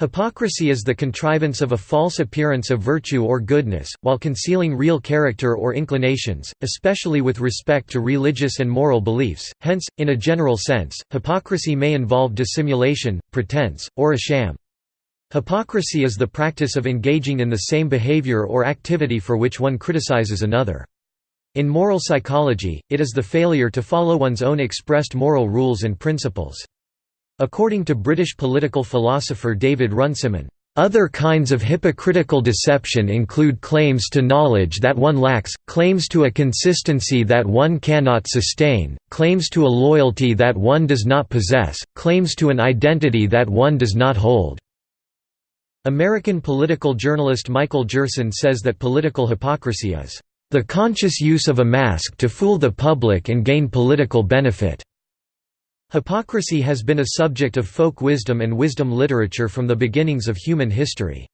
Hypocrisy is the contrivance of a false appearance of virtue or goodness, while concealing real character or inclinations, especially with respect to religious and moral beliefs, hence, in a general sense, hypocrisy may involve dissimulation, pretense, or a sham. Hypocrisy is the practice of engaging in the same behavior or activity for which one criticizes another. In moral psychology, it is the failure to follow one's own expressed moral rules and principles. According to British political philosopher David Runciman, other kinds of hypocritical deception include claims to knowledge that one lacks, claims to a consistency that one cannot sustain, claims to a loyalty that one does not possess, claims to an identity that one does not hold." American political journalist Michael Gerson says that political hypocrisy is, "...the conscious use of a mask to fool the public and gain political benefit." Hypocrisy has been a subject of folk wisdom and wisdom literature from the beginnings of human history.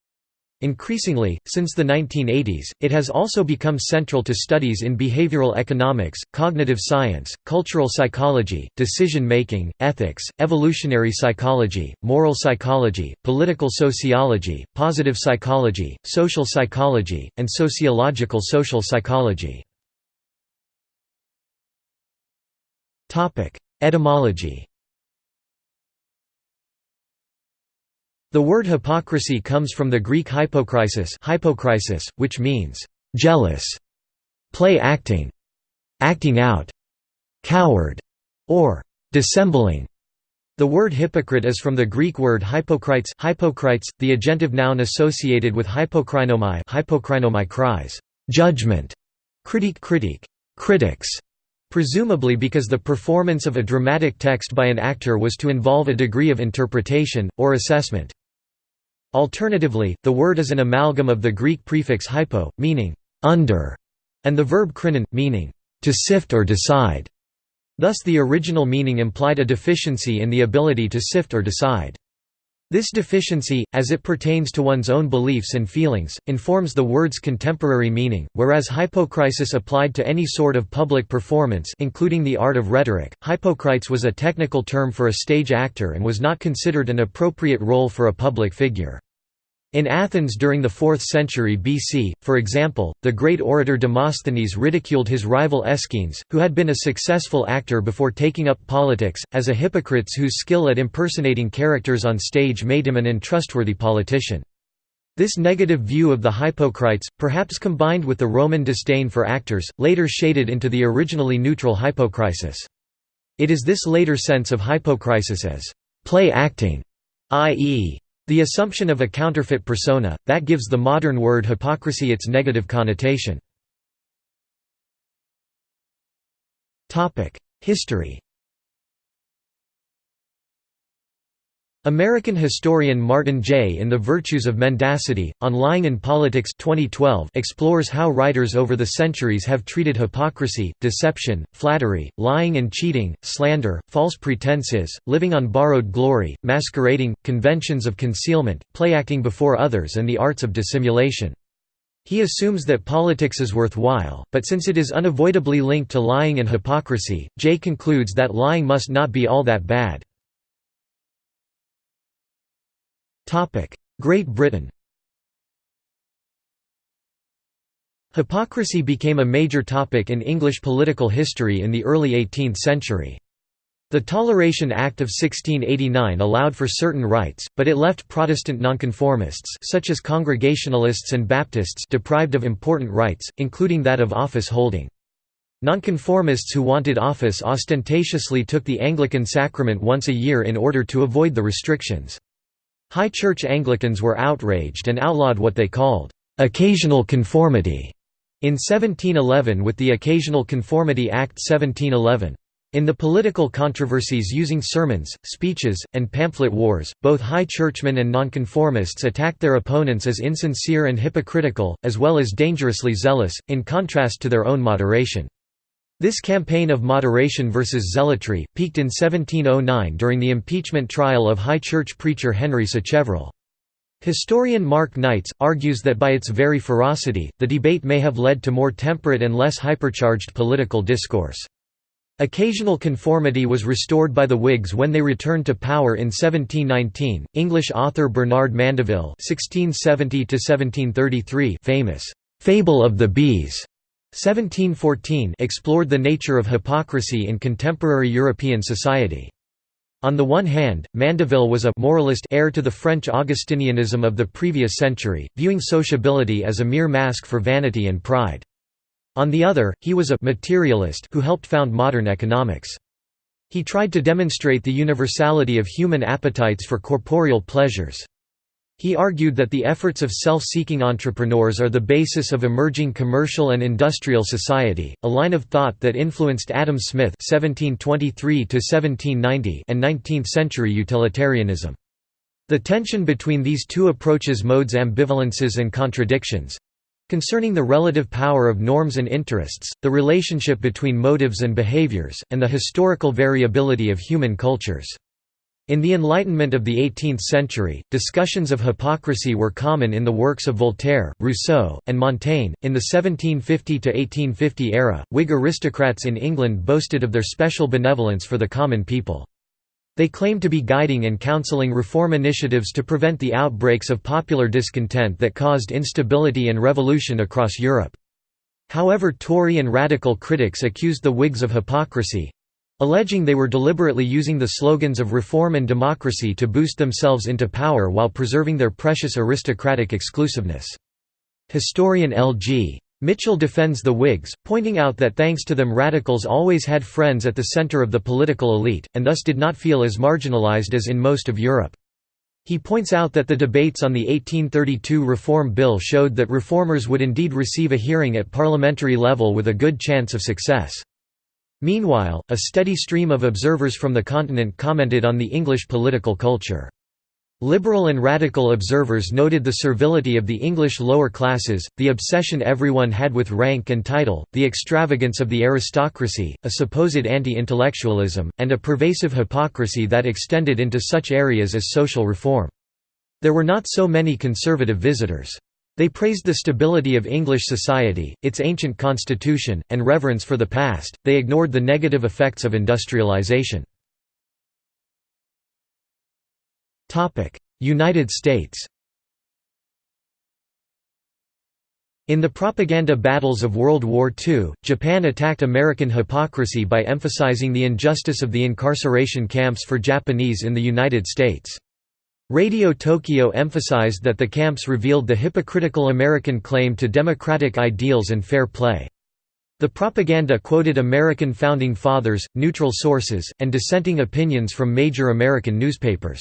Increasingly, since the 1980s, it has also become central to studies in behavioral economics, cognitive science, cultural psychology, decision-making, ethics, evolutionary psychology, moral psychology, political sociology, positive psychology, social psychology, and sociological social psychology. Etymology The word hypocrisy comes from the Greek hypokrisis, hypokrisis which means jealous, play acting, acting out, coward, or dissembling. The word hypocrite is from the Greek word hypokrites, hypokrites the agentive noun associated with hypokrinomai, hypokrinomai cries, judgment, critique critique, critics, Presumably because the performance of a dramatic text by an actor was to involve a degree of interpretation, or assessment. Alternatively, the word is an amalgam of the Greek prefix hypo, meaning «under», and the verb krinon, meaning «to sift or decide». Thus the original meaning implied a deficiency in the ability to sift or decide. This deficiency, as it pertains to one's own beliefs and feelings, informs the word's contemporary meaning, whereas hypokrisis applied to any sort of public performance including the art of rhetoric, hypocrites was a technical term for a stage actor and was not considered an appropriate role for a public figure. In Athens during the 4th century BC, for example, the great orator Demosthenes ridiculed his rival Aeschines, who had been a successful actor before taking up politics, as a hypocrite whose skill at impersonating characters on stage made him an untrustworthy politician. This negative view of the hypocrites, perhaps combined with the Roman disdain for actors, later shaded into the originally neutral hypokrisis. It is this later sense of hypokrisis as play acting, i.e. The assumption of a counterfeit persona, that gives the modern word hypocrisy its negative connotation. History American historian Martin Jay in The Virtues of Mendacity, on Lying in Politics 2012 explores how writers over the centuries have treated hypocrisy, deception, flattery, lying and cheating, slander, false pretenses, living on borrowed glory, masquerading, conventions of concealment, playacting before others and the arts of dissimulation. He assumes that politics is worthwhile, but since it is unavoidably linked to lying and hypocrisy, Jay concludes that lying must not be all that bad. Great Britain Hypocrisy became a major topic in English political history in the early 18th century. The Toleration Act of 1689 allowed for certain rights, but it left Protestant nonconformists such as Congregationalists and Baptists deprived of important rights, including that of office holding. Nonconformists who wanted office ostentatiously took the Anglican sacrament once a year in order to avoid the restrictions. High Church Anglicans were outraged and outlawed what they called, "...occasional conformity", in 1711 with the Occasional Conformity Act 1711. In the political controversies using sermons, speeches, and pamphlet wars, both high churchmen and nonconformists attacked their opponents as insincere and hypocritical, as well as dangerously zealous, in contrast to their own moderation. This campaign of moderation versus zealotry, peaked in 1709 during the impeachment trial of High Church preacher Henry Sacheverell. Historian Mark Knights, argues that by its very ferocity, the debate may have led to more temperate and less hypercharged political discourse. Occasional conformity was restored by the Whigs when they returned to power in 1719. English author Bernard Mandeville (1670–1733), famous "Fable of the Bees," 1714, explored the nature of hypocrisy in contemporary European society. On the one hand, Mandeville was a moralist heir to the French Augustinianism of the previous century, viewing sociability as a mere mask for vanity and pride. On the other, he was a materialist who helped found modern economics. He tried to demonstrate the universality of human appetites for corporeal pleasures. He argued that the efforts of self-seeking entrepreneurs are the basis of emerging commercial and industrial society, a line of thought that influenced Adam Smith (1723–1790) and 19th-century utilitarianism. The tension between these two approaches modes ambivalences and contradictions, Concerning the relative power of norms and interests, the relationship between motives and behaviors, and the historical variability of human cultures. In the Enlightenment of the 18th century, discussions of hypocrisy were common in the works of Voltaire, Rousseau, and Montaigne. In the 1750 to 1850 era, Whig aristocrats in England boasted of their special benevolence for the common people. They claimed to be guiding and counseling reform initiatives to prevent the outbreaks of popular discontent that caused instability and revolution across Europe. However Tory and radical critics accused the Whigs of hypocrisy—alleging they were deliberately using the slogans of reform and democracy to boost themselves into power while preserving their precious aristocratic exclusiveness. Historian L.G. Mitchell defends the Whigs, pointing out that thanks to them radicals always had friends at the center of the political elite, and thus did not feel as marginalized as in most of Europe. He points out that the debates on the 1832 Reform Bill showed that reformers would indeed receive a hearing at parliamentary level with a good chance of success. Meanwhile, a steady stream of observers from the continent commented on the English political culture. Liberal and radical observers noted the servility of the English lower classes, the obsession everyone had with rank and title, the extravagance of the aristocracy, a supposed anti-intellectualism, and a pervasive hypocrisy that extended into such areas as social reform. There were not so many conservative visitors. They praised the stability of English society, its ancient constitution, and reverence for the past, they ignored the negative effects of industrialization. United States In the propaganda battles of World War II, Japan attacked American hypocrisy by emphasizing the injustice of the incarceration camps for Japanese in the United States. Radio Tokyo emphasized that the camps revealed the hypocritical American claim to democratic ideals and fair play. The propaganda quoted American founding fathers, neutral sources, and dissenting opinions from major American newspapers.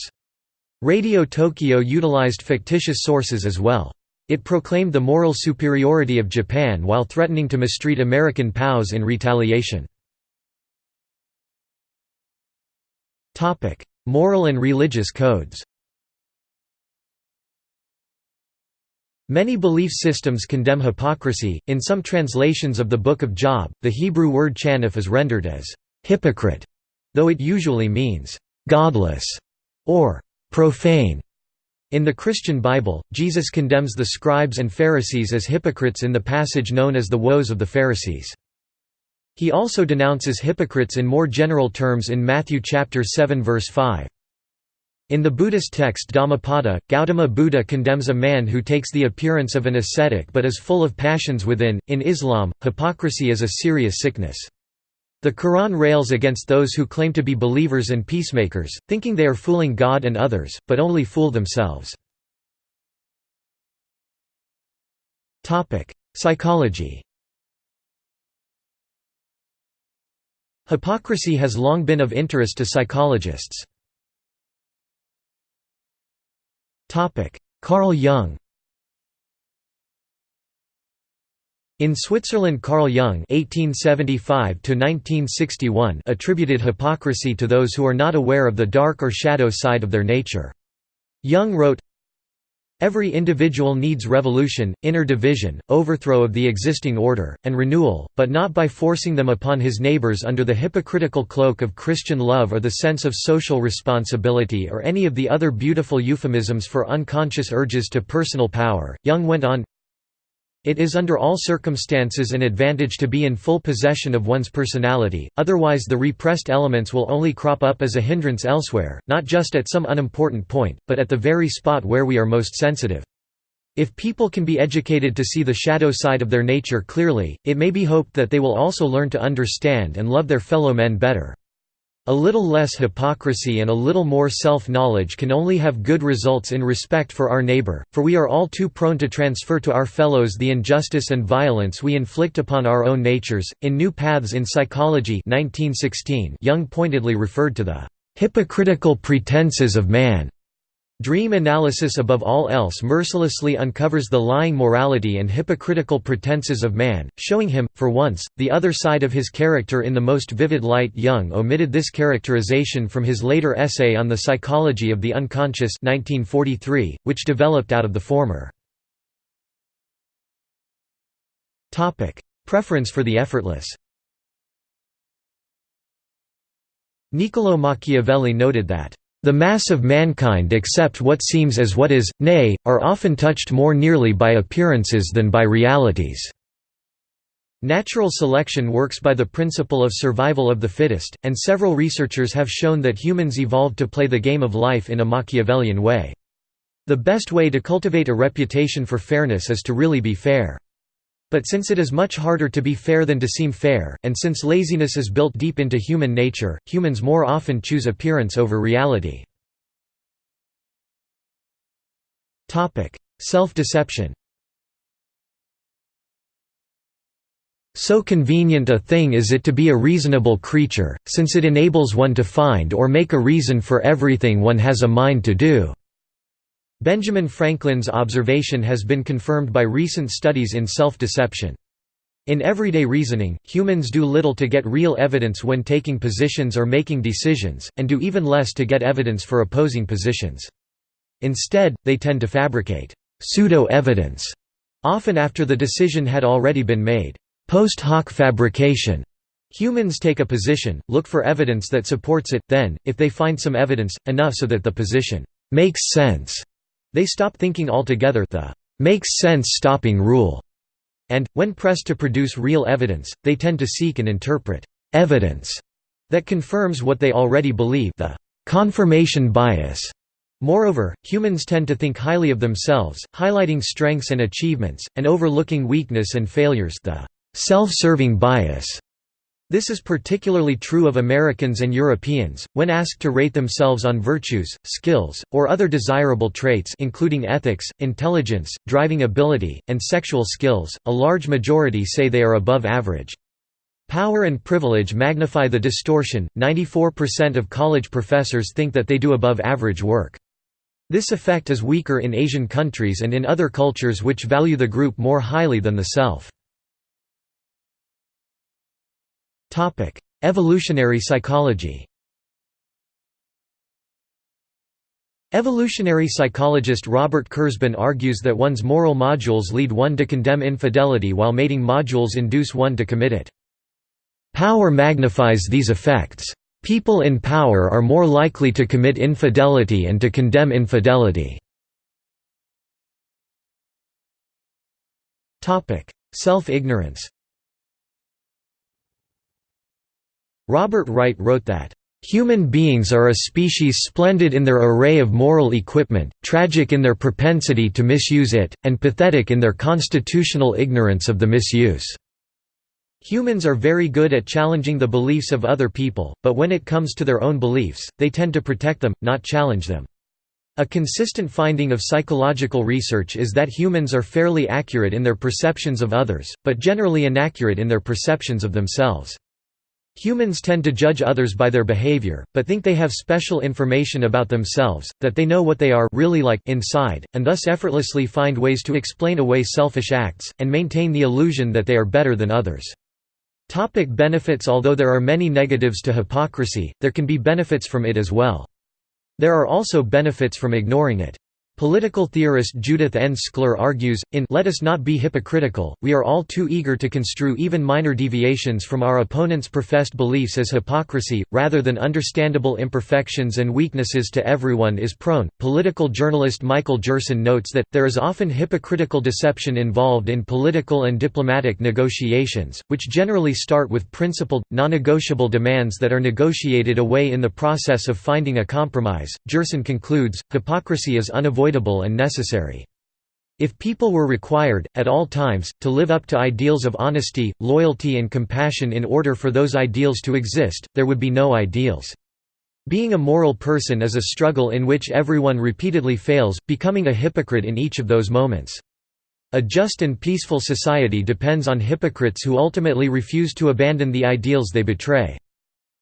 Radio Tokyo utilized fictitious sources as well. It proclaimed the moral superiority of Japan while threatening to mistreat American POWs in retaliation. Moral and religious codes Many belief systems condemn hypocrisy. In some translations of the Book of Job, the Hebrew word chanif is rendered as hypocrite, though it usually means godless or profane. In the Christian Bible, Jesus condemns the scribes and Pharisees as hypocrites in the passage known as the Woes of the Pharisees. He also denounces hypocrites in more general terms in Matthew chapter 7 verse 5. In the Buddhist text Dhammapada, Gautama Buddha condemns a man who takes the appearance of an ascetic but is full of passions within. In Islam, hypocrisy is a serious sickness. The Quran rails against those who claim to be believers and peacemakers, thinking they are fooling God and others, but only fool themselves. Psychology Hypocrisy has long been of interest to psychologists. Carl Jung In Switzerland Carl Jung (1875–1961) attributed hypocrisy to those who are not aware of the dark or shadow side of their nature. Jung wrote, Every individual needs revolution, inner division, overthrow of the existing order, and renewal, but not by forcing them upon his neighbors under the hypocritical cloak of Christian love or the sense of social responsibility or any of the other beautiful euphemisms for unconscious urges to personal power. Jung went on, It is under all circumstances an advantage to be in full possession of one's personality, otherwise the repressed elements will only crop up as a hindrance elsewhere, not just at some unimportant point, but at the very spot where we are most sensitive. If people can be educated to see the shadow side of their nature clearly, it may be hoped that they will also learn to understand and love their fellow men better. A little less hypocrisy and a little more self-knowledge can only have good results in respect for our neighbor, for we are all too prone to transfer to our fellows the injustice and violence we inflict upon our own natures. In New Paths in Psychology 1916, Jung pointedly referred to the hypocritical pretenses of man Dream analysis above all else mercilessly uncovers the lying morality and hypocritical pretenses of man, showing him, for once, the other side of his character in the most vivid light Jung omitted this characterization from his later essay on the psychology of the unconscious 1943, which developed out of the former. Preference for the effortless Niccolò Machiavelli noted that the mass of mankind accept what seems as what is, nay, are often touched more nearly by appearances than by realities. Natural selection works by the principle of survival of the fittest, and several researchers have shown that humans evolved to play the game of life in a Machiavellian way. The best way to cultivate a reputation for fairness is to really be fair. But since it is much harder to be fair than to seem fair, and since laziness is built deep into human nature, humans more often choose appearance over reality. Self-deception So convenient a thing is it to be a reasonable creature, since it enables one to find or make a reason for everything one has a mind to do. Benjamin Franklin's observation has been confirmed by recent studies in self-deception. In everyday reasoning, humans do little to get real evidence when taking positions or making decisions, and do even less to get evidence for opposing positions. Instead, they tend to fabricate pseudo-evidence, often after the decision had already been made. Post hoc fabrication. Humans take a position, look for evidence that supports it, then, if they find some evidence, enough so that the position makes sense, they stop thinking altogether the makes sense stopping rule, and, when pressed to produce real evidence, they tend to seek and interpret evidence that confirms what they already believe the confirmation bias. Moreover, humans tend to think highly of themselves, highlighting strengths and achievements, and overlooking weakness and failures the self-serving bias. This is particularly true of Americans and Europeans, when asked to rate themselves on virtues, skills, or other desirable traits including ethics, intelligence, driving ability, and sexual skills, a large majority say they are above average. Power and privilege magnify the distortion, 94% of college professors think that they do above average work. This effect is weaker in Asian countries and in other cultures which value the group more highly than the self. Evolutionary psychology Evolutionary psychologist Robert Kurzban argues that one's moral modules lead one to condemn infidelity while mating modules induce one to commit it. Power magnifies these effects. People in power are more likely to commit infidelity and to condemn infidelity. Self-ignorance Robert Wright wrote that, "...human beings are a species splendid in their array of moral equipment, tragic in their propensity to misuse it, and pathetic in their constitutional ignorance of the misuse." Humans are very good at challenging the beliefs of other people, but when it comes to their own beliefs, they tend to protect them, not challenge them. A consistent finding of psychological research is that humans are fairly accurate in their perceptions of others, but generally inaccurate in their perceptions of themselves. Humans tend to judge others by their behavior, but think they have special information about themselves, that they know what they are really like inside, and thus effortlessly find ways to explain away selfish acts, and maintain the illusion that they are better than others. Topic benefits Although there are many negatives to hypocrisy, there can be benefits from it as well. There are also benefits from ignoring it. Political theorist Judith N. Shklar argues, in Let Us Not Be Hypocritical, we are all too eager to construe even minor deviations from our opponent's professed beliefs as hypocrisy, rather than understandable imperfections and weaknesses to everyone is prone. Political journalist Michael Gerson notes that, there is often hypocritical deception involved in political and diplomatic negotiations, which generally start with principled, non-negotiable demands that are negotiated away in the process of finding a compromise. Gerson concludes, hypocrisy is unavoidable unavoidable and necessary. If people were required, at all times, to live up to ideals of honesty, loyalty and compassion in order for those ideals to exist, there would be no ideals. Being a moral person is a struggle in which everyone repeatedly fails, becoming a hypocrite in each of those moments. A just and peaceful society depends on hypocrites who ultimately refuse to abandon the ideals they betray.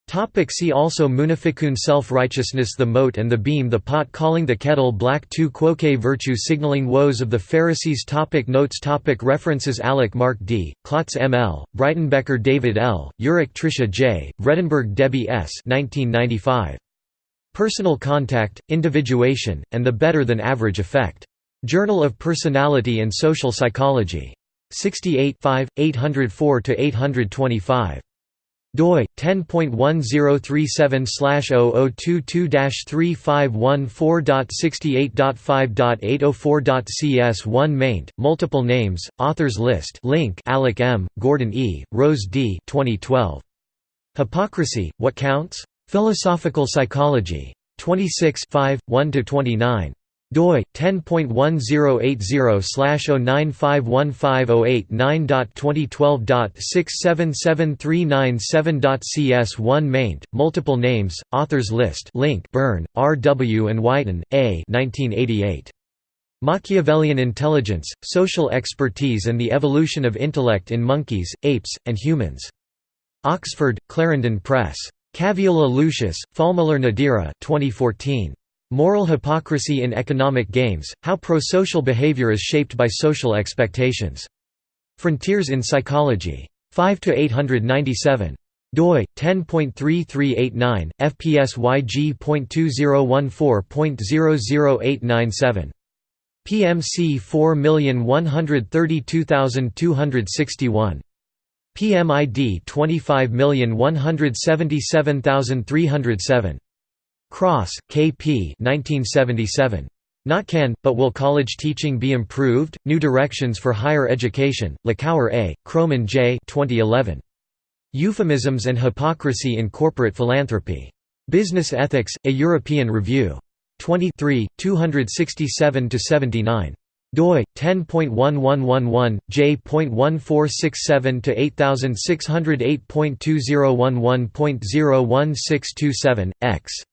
Topic see also Munafiqun Self-righteousness The mote and the beam The pot calling the kettle black Tu quoque virtue signaling woes of the Pharisees topic Notes topic References Alicke Mark D., Klotz M. L., Breitenbecher David L., Yurak Tricia J., Vredenburg Debbie S. 1995. Personal Contact, Individuation, and the Better-than-Average Effect. Journal of Personality and Social Psychology. 68 804–825 doi 10.1037/0022-3514.68.5.804.cs1 maint multiple names authors list link Alicke M Gordon E Rose D 2012 Hypocrisy What Counts? Philosophical Psychology. 26 5 1 to 29 doi 10.1080/0951508.9.2012.677397.cs1 maint multiple names authors list link Byrne R W and Whiten A 1988 Machiavellian Intelligence, Social Expertise and the Evolution of Intellect in Monkeys, Apes, and Humans. Oxford, Clarendon Press. Caviola Lucius, Faulmüller Nadira 2014. Moral Hypocrisy in Economic Games, How Pro-Social Behavior is Shaped by Social Expectations. Frontiers in Psychology. 5–897 doi 10.3389 fpsyg.2014.00897 PMC 4132261 PMID 25177307 Cross, K. P. 1977. Not Can, but Will College Teaching Be Improved? New Directions for Higher Education, Lickauer A., Krohman J. 2011. Euphemisms and Hypocrisy in Corporate Philanthropy. Business Ethics, A European Review. 23, 267–79 doi 10.1111 j.1467 to 8608.2011.01627 x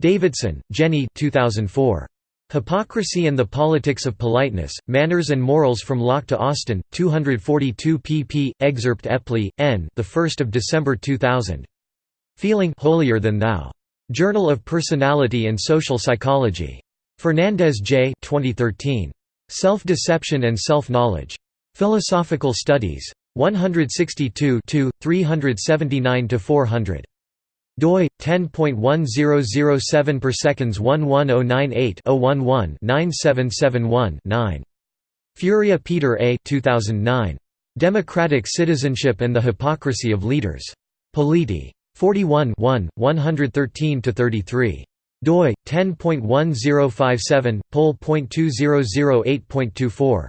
Davidson, Jenny 2004. Hypocrisy and the Politics of Politeness, Manners and Morals from Locke to Austin, 242 pp. Excerpt Epley, N. The 1st of December 2000. Feeling holier than thou. Journal of Personality and Social Psychology. Fernandez J. 2013. Self-Deception and Self-Knowledge. Philosophical Studies. 162 379 400 doi 10.1007 per seconds 11098 011 9771 9 Furia Peter A 2009 Democratic Citizenship and the Hypocrisy of Leaders. Politi. 41 1 113 to 33 doi 10.1057 pol.2008.24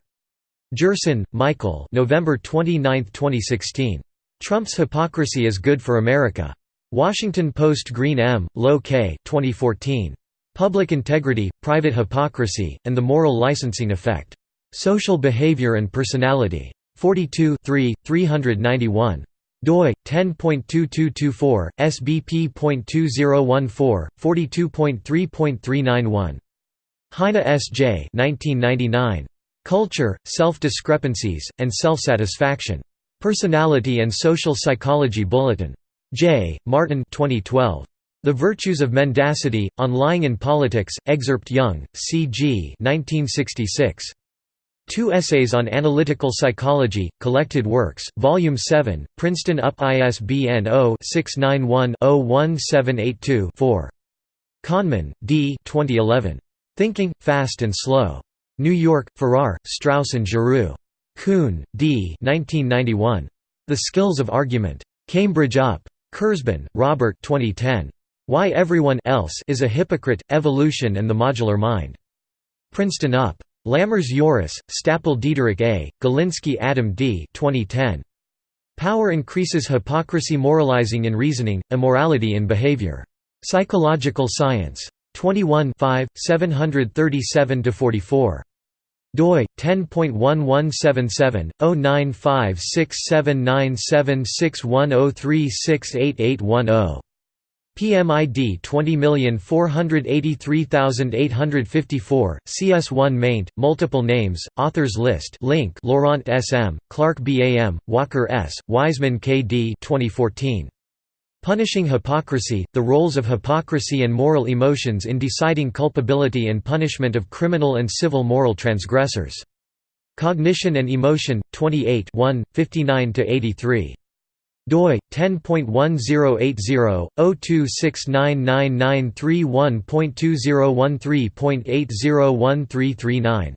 Gerson, Michael November 29, 2016 Trump's hypocrisy is good for America Washington Post Green M., Low K. 2014. Public Integrity, Private Hypocrisy, and the Moral Licensing Effect. Social Behavior and Personality. 42 3, 391 doi 10.2224 sbp.2014 42.3.391 Heine S. J. 1999. Culture, Self-Discrepancies, and Self-Satisfaction. Personality and Social Psychology Bulletin. Jay Martin 2012. The Virtues of Mendacity, On Lying in Politics, Excerpt Jung, C.G. 1966. Two Essays on Analytical Psychology, Collected Works, Volume 7, Princeton UP ISBN 0-691-01782-4. Kahneman, D. 2011. Thinking, Fast and Slow. New York, Farrar, Straus and Giroux. Kuhn, D. 1991. The Skills of Argument. Cambridge UP. Kurzban, Robert 2010. Why Everyone else is a Hypocrite, Evolution and the Modular Mind. Princeton UP. Lammers Joris, Stapel Diederik A., Galinsky Adam D. 2010. Power increases hypocrisy moralizing in reasoning, immorality in behavior. Psychological Science. 21 737–44 doi 10.1177/0956797610368810 PMID 20483854, CS1 maint, multiple names, authors list link Laurent S.M., Clark B.A.M., Walker S., Wiseman K.D. 2014. Punishing Hypocrisy, The Roles of Hypocrisy and Moral Emotions in Deciding Culpability and Punishment of Criminal and Civil Moral Transgressors. Cognition and Emotion, 28 59–83 doi 10.1080/02699931.2013.801339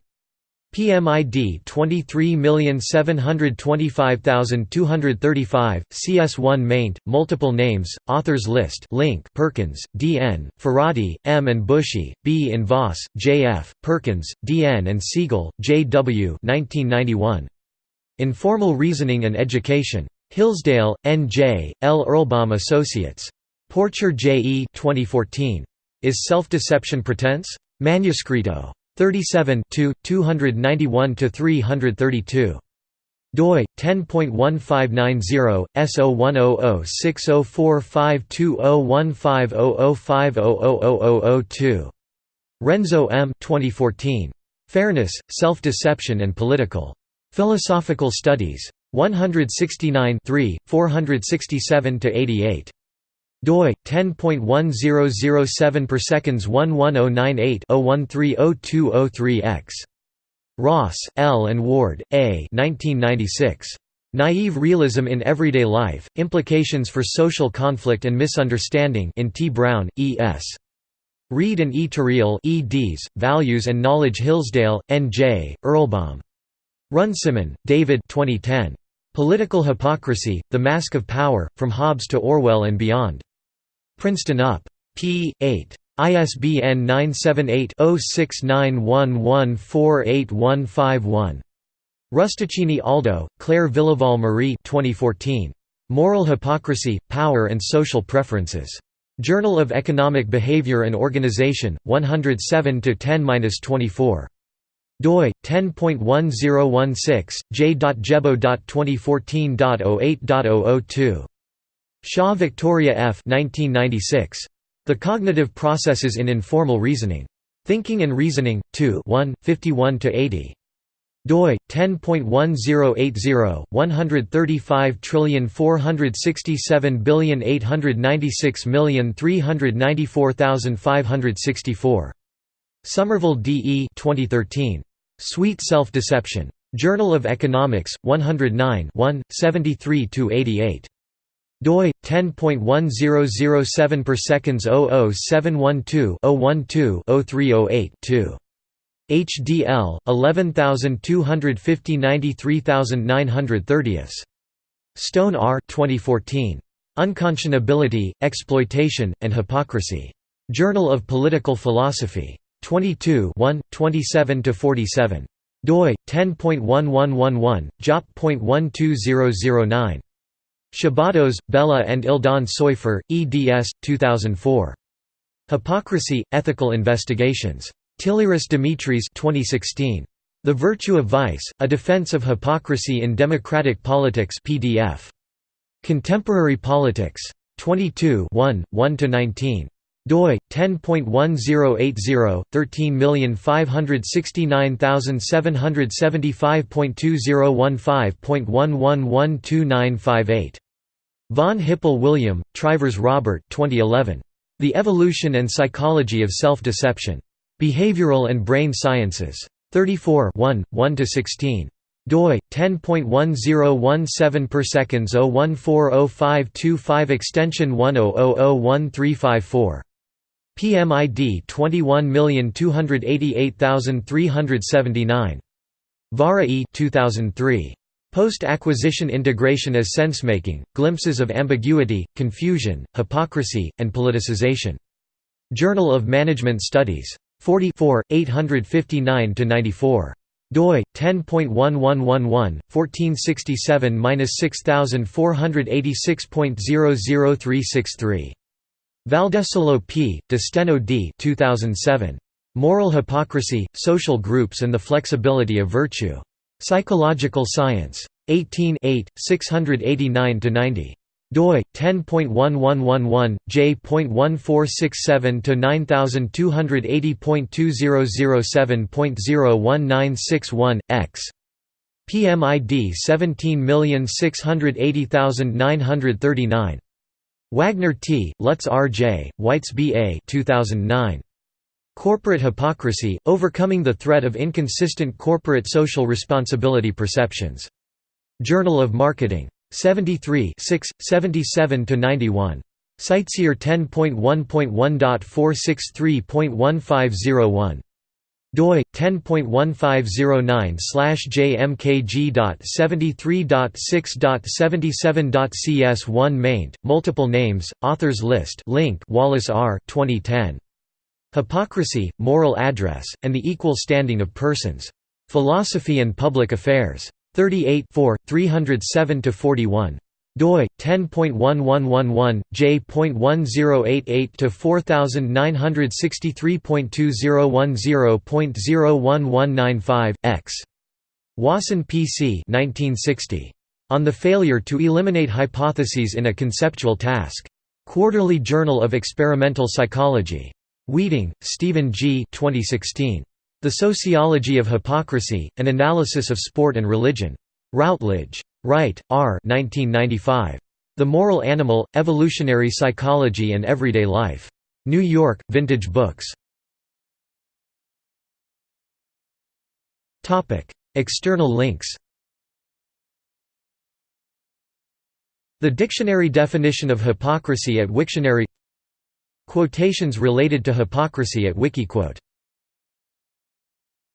PMID 23725235, CS1 maint, multiple names, authors list link Perkins, D.N., Farady, M. and Bushey, B. in Voss, J.F., Perkins, D.N. and Siegel, J.W. 1991. Informal Reasoning and Education. Hillsdale, N.J., L. Associates. Porcher J.E. 2014. Is Self-Deception Pretense? Manuscrito. 37 291–332 doi 10.1590 S010060452015005000500002 Renzo M. 2014 Fairness, Self-Deception and Political. Philosophical Studies. 169 467 88 doi 10.1007 per seconds 11098 x Ross, L. and Ward, A. 1996. Naive Realism in Everyday Life: Implications for Social Conflict and Misunderstanding in T. Brown, E. S. Reed and E. Terrell eds, Values and Knowledge Hillsdale, N. J., Erlbaum. Runciman, David 2010. Political Hypocrisy, The Mask of Power, From Hobbes to Orwell and Beyond. Princeton UP. p. 8. ISBN 978-0691148151. Rustichini Aldo, Claire Villeval Marie 2014. Moral Hypocrisy, Power and Social Preferences. Journal of Economic Behavior and Organization, 107 10-24 doi 10.1016 j.jebo.2014.08.002 Shaw Victoria F. 1996. The Cognitive Processes in Informal Reasoning. Thinking and Reasoning, 2 1, 51–80 doi 10.1080 135,467,896,394,564 Somerville D. E. 2013. Sweet Self-Deception. Journal of Economics, 109 1 73–88 doi 10.1007 per seconds 00712 012 0308 2 HDL 11250 93930 Stone R 2014 Unconscionability, Exploitation, and Hypocrisy. Journal of Political Philosophy. 22 1 27 to 47 doi 10.1111 jop.12009 Szabados, Bella and Eldon Soifer, eds. 2004. Hypocrisy, Ethical Investigations. Tillyris Dimitris 2016. The Virtue of Vice, A Defense of Hypocrisy in Democratic Politics PDF. Contemporary Politics. 22 1–19 doi 10.1080 13569775.2015.111298 Von Hippel William, Trivers Robert 2011. The Evolution and Psychology of Self-Deception. Behavioral and Brain Sciences. 34 1–16 doi 10.1017 per seconds 0140525 extension 10001354 PMID 21288379. Vaara E 2003. Post-acquisition integration as sensemaking, glimpses of ambiguity, confusion, hypocrisy, and politicization. Journal of Management Studies. 44, 859–94 doi 10.1111 1467-6486.00363 Valdesolo P. Desteno D. 2007. Moral Hypocrisy, Social Groups and the Flexibility of Virtue. Psychological Science. 18 8, 689–90 doi 10.1111 j.1467 to 9280.2007.01961 x PMID 17680939 Wagner T, Lutz R. J., Weitz B. A. 2009. Corporate Hypocrisy, Overcoming the Threat of Inconsistent Corporate Social Responsibility Perceptions. Journal of Marketing. 73 77–91. CiteSeer 10.1.1.463.1501 doi 10.1509 jmkg.73.6.77.cs1 maint multiple names authors list link Wallace R 2010 Hypocrisy Moral Address and the Equal Standing of Persons. Philosophy and Public Affairs. 38 307 41 doi 10.1111 j.1088 to 4963.2010.01195 x. Wason PC 1960 on the failure to eliminate hypotheses in a conceptual task. Quarterly Journal of Experimental Psychology. Wieting, Stephen G. 2016 The Sociology of Hypocrisy An Analysis of Sport and Religion. Routledge Wright, R. 1995. The Moral Animal, Evolutionary Psychology and Everyday Life. New York, Vintage Books. External links The dictionary definition of hypocrisy at Wiktionary Quotations related to hypocrisy at Wikiquote